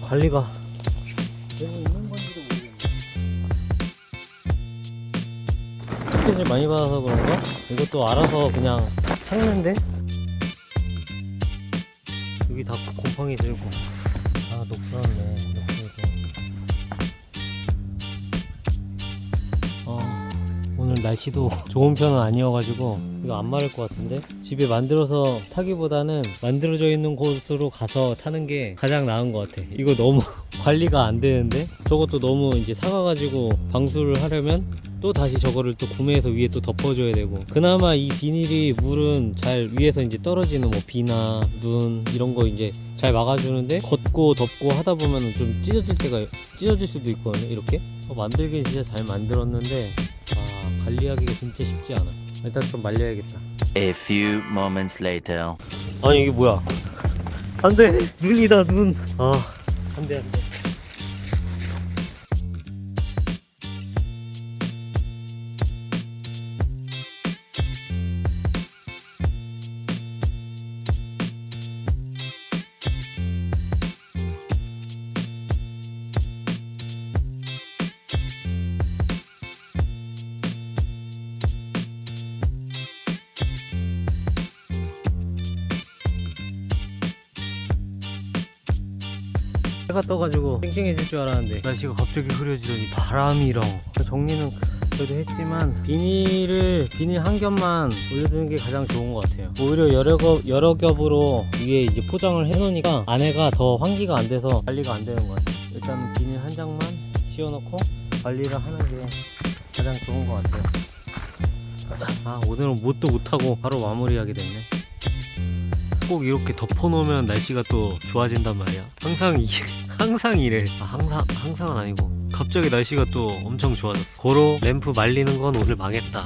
관리가 되고 있는 건지도 모르겠네. 햇빛을 많이 받아서 그런가? 이것도 알아서 그냥 삭는데? 여기 다 곰팡이 들고 오늘 날씨도 좋은 편은 아니어가지고 이거 안 마를 것 같은데? 집에 만들어서 타기보다는 만들어져 있는 곳으로 가서 타는 게 가장 나은 것 같아. 이거 너무 관리가 안 되는데? 저것도 너무 이제 사가가지고 방수를 하려면 또 다시 저거를 또 구매해서 위에 또 덮어줘야 되고. 그나마 이 비닐이 물은 잘 위에서 이제 떨어지는 뭐 비나 눈 이런 거 이제 잘 막아주는데 걷고 덮고 하다 보면 좀 찢어질 때가 찢어질 수도 있거든요 이렇게? 어, 만들긴 진짜 잘 만들었는데 아 관리하기가 진짜 쉽지 않아. 일단 좀 말려야겠다. A few moments later. 아니 이게 뭐야? 안돼! 눈이다 눈아 안돼 안돼 해가 떠가지고 쨍쨍해질 줄 알았는데 날씨가 갑자기 흐려지더니 바람이랑 정리는 그래도 했지만 비닐을 비닐 한 겹만 올려두는 게 가장 좋은 것 같아요. 오히려 여러 겹 여러 겹으로 위에 이제 포장을 해놓으니까 안에가 더 환기가 안 돼서 관리가 안 되는 것 같아요. 일단은 비닐 한 장만 씌워놓고 관리를 하는 게 가장 좋은 것 같아요. 아 오늘은 뭣도 못하고 바로 마무리하게 됐네 꼭 이렇게 덮어놓으면 날씨가 또 좋아진단 말이야. 항상 이, 항상 이래. 아, 항상 항상은 아니고 갑자기 날씨가 또 엄청 좋아졌어. 고로 램프 말리는 건 오늘 망했다.